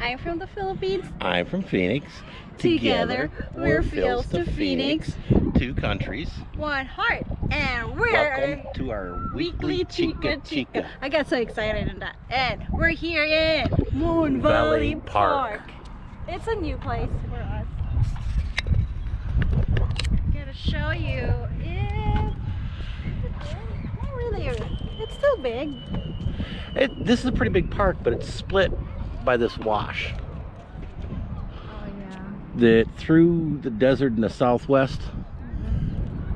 I'm from the Philippines. I'm from Phoenix. Together, we're Phils to Phoenix. Two countries. One heart. And we're Welcome to our weekly Chica Chica. I got so excited in that. And we're here in Moon Valley, Valley Park. Park. It's a new place for us. I'm gonna show you. It, not really. It's still big. It, this is a pretty big park, but it's split by this wash. Oh yeah. That through the desert in the southwest,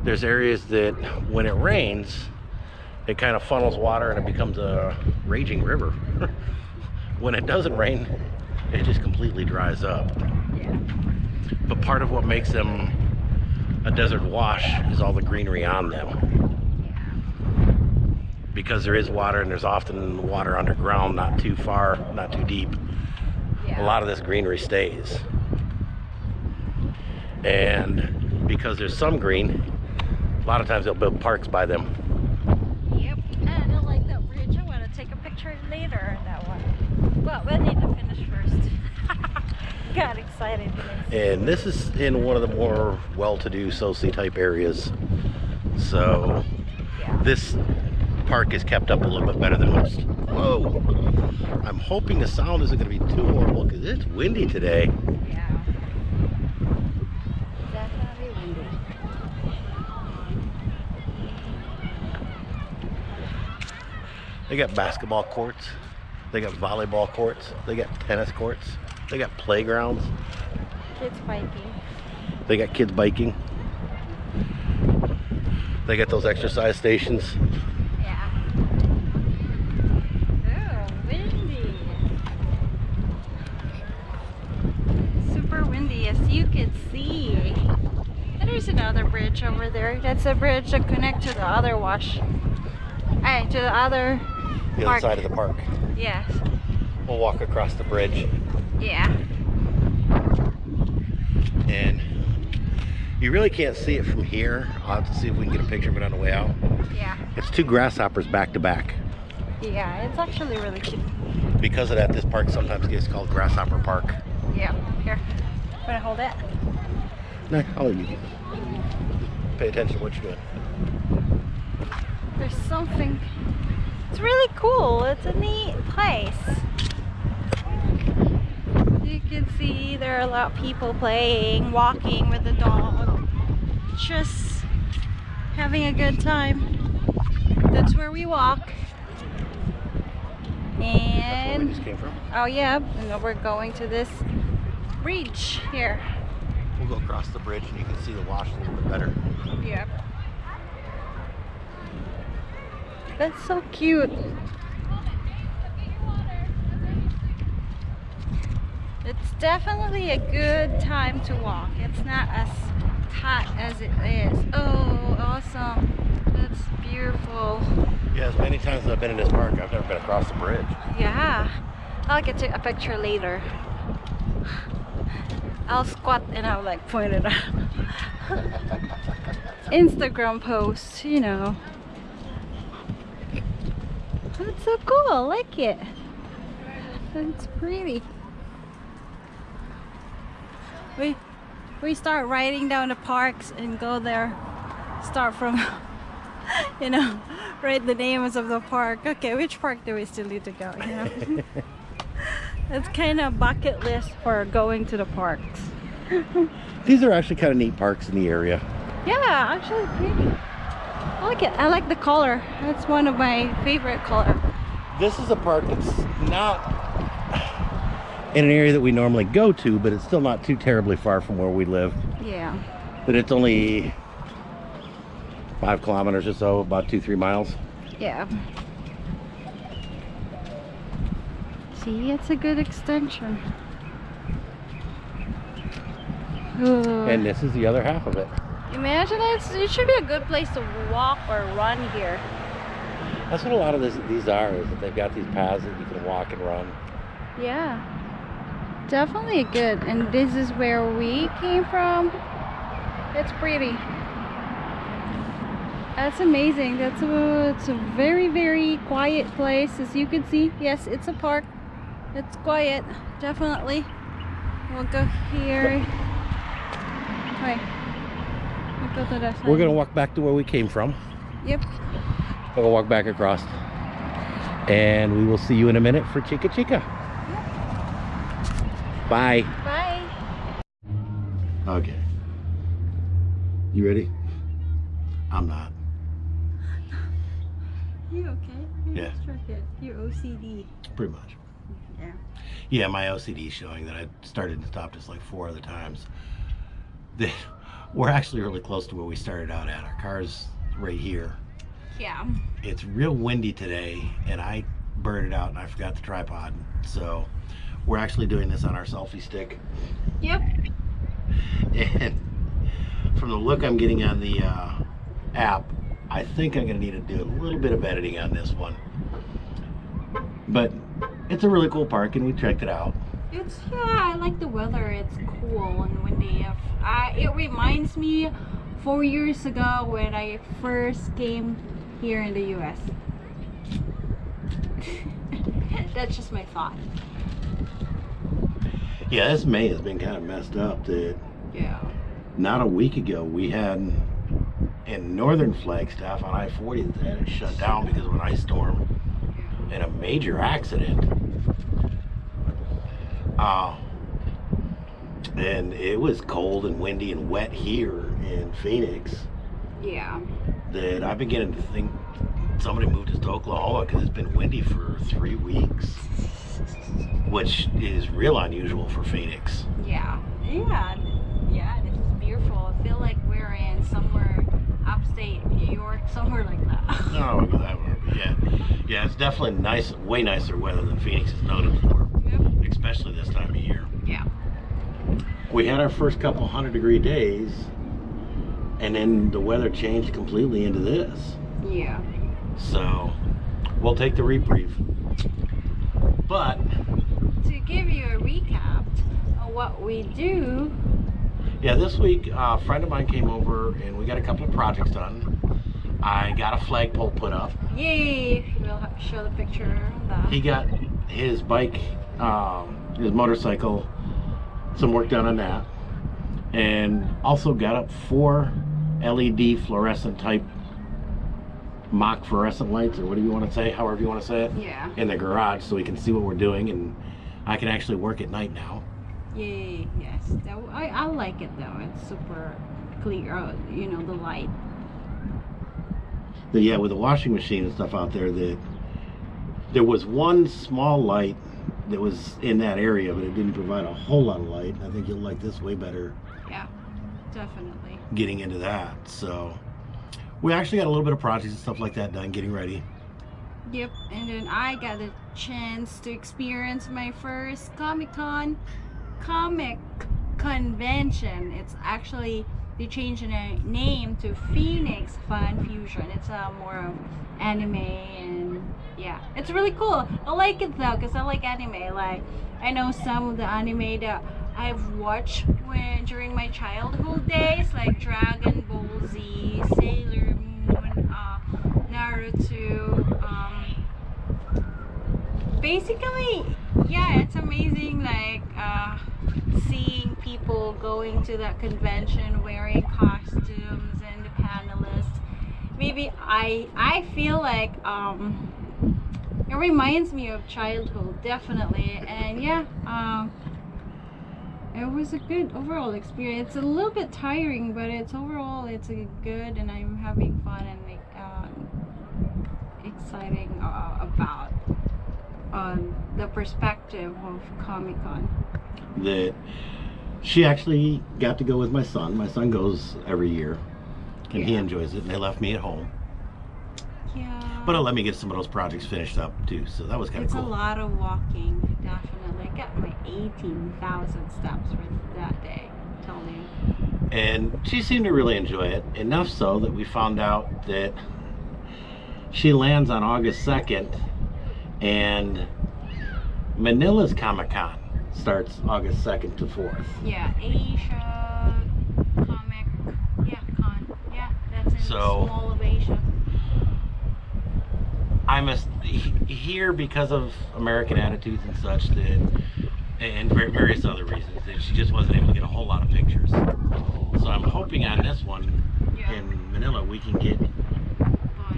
there's areas that when it rains, it kind of funnels water and it becomes a raging river. when it doesn't rain, it just completely dries up. Yeah. But part of what makes them a desert wash is all the greenery on them. Because there is water and there's often water underground, not too far, not too deep. Yeah. A lot of this greenery stays. And because there's some green, a lot of times they'll build parks by them. Yep. And I like that bridge. I want to take a picture later of that one. But we need to finish first. Got excited. And this is in one of the more well-to-do Soci type areas. So Yeah. this park is kept up a little bit better than most. Whoa! I'm hoping the sound isn't going to be too horrible because it's windy today. Yeah. Definitely windy. They got basketball courts, they got volleyball courts, they got tennis courts, they got playgrounds, Kids biking. they got kids biking. They got those exercise stations. Yeah. Oh, windy. As you can see. And there's another bridge over there. That's a bridge that connects to the other wash. Hey, to the other The Park. other side of the park. Yes. We'll walk across the bridge Yeah. and you really can't see it from here. I'll have to see if we can get a picture of it on the way out. Yeah. It's two grasshoppers back to back. Yeah, it's actually really cute. Because of that, this park sometimes gets called Grasshopper Park. Yeah. Here. Wanna hold it? No, I'll let you. Pay attention to what you're doing. There's something. It's really cool. It's a neat place. You can see there are a lot of people playing, walking with the dog, just having a good time. That's where we walk. That's where we And just came from. oh yeah, and we're going to this bridge here. We'll go across the bridge and you can see the wash a little bit better. Yep. That's so cute. It's definitely a good time to walk. It's not as hot as it is. Oh, awesome. That's beautiful. Yeah, as many times as I've been in this park, I've never been across the bridge. Yeah. I'll get to a picture later. I'll squat and I'll like point it out. Instagram post, you know. That's so cool. I like it. It's pretty. We we start riding down the parks and go there. Start from you know, write the names of the park. Okay, which park do we still need to go? You know? it's kind of bucket list for going to the parks. These are actually kind of neat parks in the area. Yeah, actually pretty. I like it. I like the color. That's one of my favorite color. This is a park that's not in an area that we normally go to, but it's still not too terribly far from where we live. Yeah. But it's only five kilometers or so, about two, three miles. Yeah. See, it's a good extension. Ooh. And this is the other half of it. Imagine it's, it should be a good place to walk or run here. That's what a lot of this, these are, is that they've got these paths that you can walk and run. Yeah. Definitely good. And this is where we came from. It's pretty. That's amazing. That's a, it's a very, very quiet place. As you can see, yes, it's a park. It's quiet, definitely. We'll go here. Wait. We'll go to. We're gonna walk back to where we came from. Yep. We'll walk back across. And we will see you in a minute for Chica Chica. Bye. Bye. Okay. You ready? I'm not. You okay? You're Yeah. distracted. You're OCD. Pretty much. Yeah. My OCD showing that I started and stopped us like four other times. That we're actually really close to where we started out at. Our car's right here. Yeah. It's real windy today, and I burned it out and I forgot the tripod. So we're actually doing this on our selfie stick. Yep. And from the look I'm getting on the uh, app, I think I'm gonna need to do a little bit of editing on this one. But it's a really cool park, and we checked it out. It's yeah. I like the weather. It's cool and windy. I, it reminds me four years ago when I first came here in the U.S. That's just my thought. Yeah, this May has been kind of messed up. That Yeah. not a week ago we had in northern Flagstaff on I-40 that had it shut down because of an ice storm and a major accident. Uh, and it was cold and windy and wet here in Phoenix Yeah. that I've been getting to think somebody moved us to Oklahoma because it's been windy for three weeks, which is real unusual for Phoenix. Yeah. Yeah. Yeah. This is beautiful. I feel like we're in somewhere upstate New York, somewhere like that. No, I go that but yeah, yeah, it's definitely nice, way nicer weather than Phoenix is noted for, Yep. especially this time of year. Yeah. We had our first couple hundred degree days, and then the weather changed completely into this. Yeah. So we'll take the reprieve. But To give you a recap of what we do, yeah, this week uh, a friend of mine came over and we got a couple of projects done. I got a flagpole put up. yay! We'll have to show the picture of that. He got his bike, um, his motorcycle, some work done on that, and also got up four LED fluorescent type mock fluorescent lights, or whatever you want to say, however you want to say it, Yeah. in the garage so we can see what we're doing, and I can actually work at night now. Yay! Yes. I I like it though. It's super clear. uh, You know the light. But yeah, with the washing machine and stuff out there, that there was one small light that was in that area, but it didn't provide a whole lot of light. I think you'll like this way better. Yeah. Definitely. getting into that. So we actually got a little bit of projects and stuff like that done, getting ready. Yep. And then I got a chance to experience my first Comic Con comic convention. It's actually they changed the name to Phoenix Fan Fusion. It's a more of anime and yeah, it's really cool. I like it though because I like anime. Like I know some of the anime that I've watched when during my childhood days, like Dragon Ball Z, Sailor Moon, uh, Naruto. Um, basically, yeah, it's amazing. Like uh, seeing people going to that convention wearing costumes. Maybe I I feel like um, it reminds me of childhood, definitely. And yeah, um, it was a good overall experience. It's a little bit tiring, but it's overall it's a good, and I'm having fun and um, exciting uh, about um, the perspective of Comic Con. That she actually got to go with my son. My son goes every year, and he enjoys it. And they left me at home, Yeah. but it let me get some of those projects finished up too. So that was kind of cool. it's a lot of walking, definitely. I got my 18,000 steps for that day. I'm. And she seemed to really enjoy it enough so that we found out that she lands on August 2nd, and Manila's Comic Con starts August 2nd to 4th. Yeah, Asia comic. Yeah, con. Yeah, that's in So- small of Asia. I'm a, here because of American attitudes and such that, and var- various other reasons that she just wasn't able to get a whole lot of pictures. So I'm hoping on this one Yeah. in Manila we can get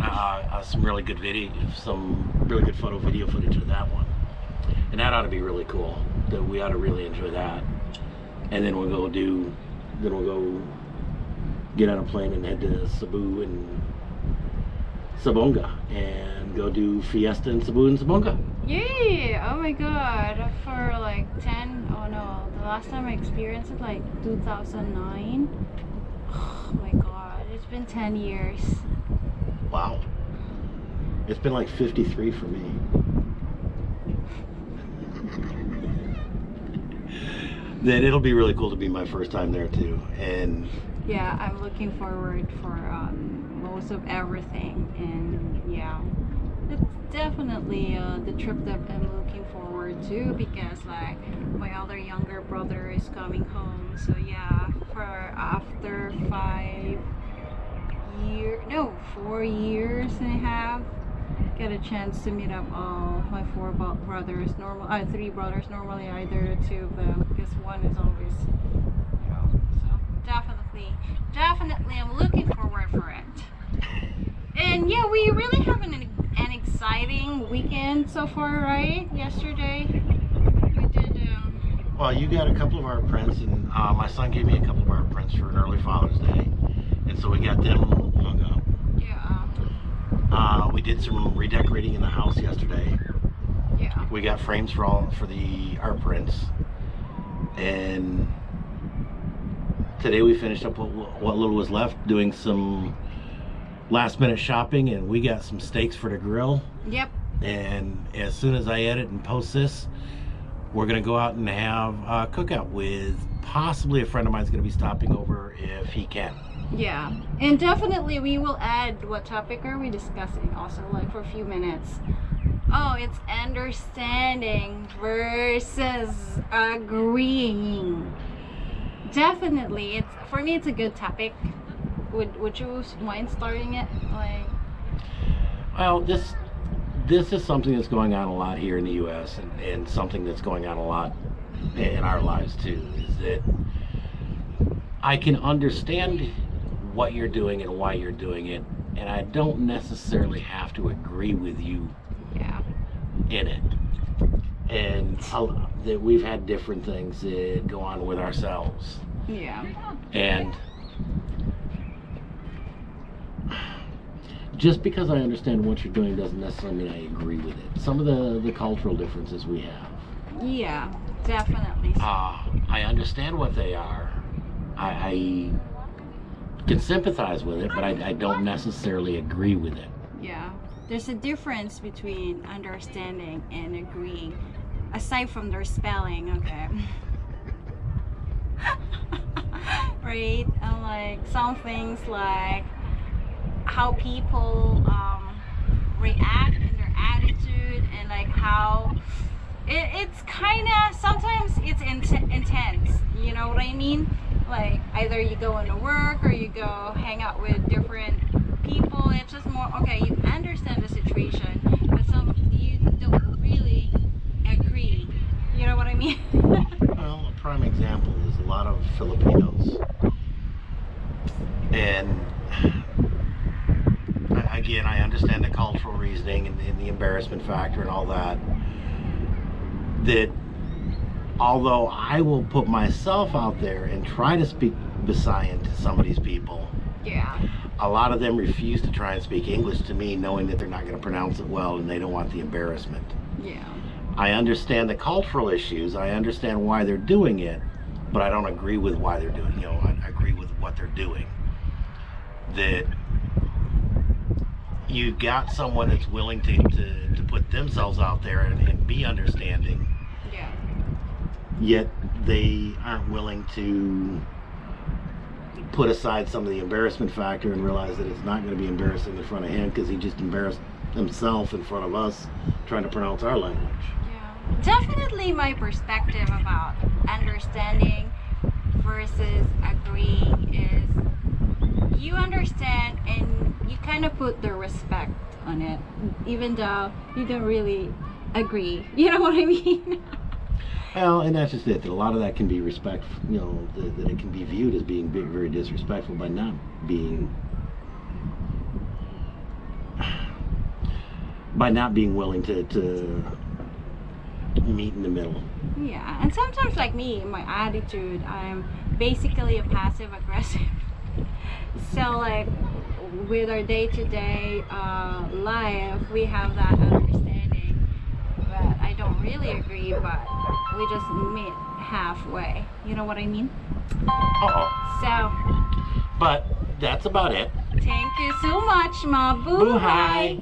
uh, uh, some really good video, some really good photo video footage of that one, and that ought to be really cool. That we ought to really enjoy that, and then we'll go do, then we'll go get on a plane and head to Cebu and Sibonga and go do fiesta in Cebu and Sibonga. Yay! Oh my god. For like 10, oh no, the last time I experienced it like 2009. Oh my god, it's been 10 years. Wow. It's been like 53 for me. then it'll be really cool to be my first time there too. And Yeah, I'm looking forward for um, most of everything and yeah. It's definitely uh, the trip that I'm looking forward to because like my other younger brother is coming home so yeah for after five year no four years and a half get a chance to meet up all my four brothers normal uh, three brothers normally either two of them because one is always you know so definitely definitely i'm looking forward for it. And yeah we really have an, an exciting weekend so far right? Yesterday we did um well, you got a couple of our prints, and uh, my son gave me a couple of our prints for an early Father's Day, and so we got them hung up. yeah. Uh, we did some redecorating in the house yesterday. yeah. We got frames for all for the art prints. And today we finished up what, what little was left doing some last minute shopping and we got some steaks for the grill yep and as soon as i edit and post this we're gonna go out and have a cookout with possibly a friend of mine's gonna be stopping over if he can Yeah, and definitely we will add what topic are we discussing also, like for a few minutes. Oh, it's understanding versus agreeing. Definitely, it's for me. It's a good topic. Would Would you mind starting it? Like, Well, this this is something that's going on a lot here in the U.S. and, and something that's going on a lot in our lives too. Is that I can understand what you're doing and why you're doing it, and I don't necessarily have to agree with you yeah, in it. And I'll- that we've had different things that go on with ourselves, yeah, and just because I understand what you're doing doesn't necessarily mean I agree with it. Some of the, the cultural differences we have, yeah, definitely. uh, I understand what they are. I, I can sympathize with it, but I, I don't necessarily agree with it. Yeah, there's a difference between understanding and agreeing, aside from their spelling. Okay. right, and like some things like how people um, react and their attitude, and like how it, it's kind of sometimes it's int- intense. You know what I mean? Like either you go into work or you go hang out with different people. It's just more okay. You understand the situation, but some you don't really agree. You I mean? Well, a prime example is a lot of Filipinos. And again, I understand the cultural reasoning and, and the embarrassment factor and all that. That although I will put myself out there and try to speak Visayan to some of these people, yeah. a lot of them refuse to try and speak English to me, knowing that they're not going to pronounce it well and they don't want the embarrassment. Yeah. I understand the cultural issues. I understand why they're doing it, but I don't agree with why they're doing. You know, I agree with what they're doing. That you've got someone that's willing to, to, to put themselves out there and, and be understanding, Yeah. yet they aren't willing to put aside some of the embarrassment factor and realize that it's not going to be embarrassing in front of him because he just embarrassed himself in front of us trying to pronounce our language. Definitely my perspective about understanding versus agreeing is you understand and you kind of put the respect on it, even though you don't really agree. You know what I mean? Well, and that's just it. That a lot of that can be respect. You know, that, that it can be viewed as being very disrespectful by not being by not being willing to to meet in the middle. yeah, and sometimes like me, my attitude, I'm basically a passive aggressive. so like with our day-to-day uh, life, we have that understanding. But I don't really agree, but we just meet halfway. You know what I mean? Uh-oh. So But that's about it. thank you so much, ma. Boo-hi.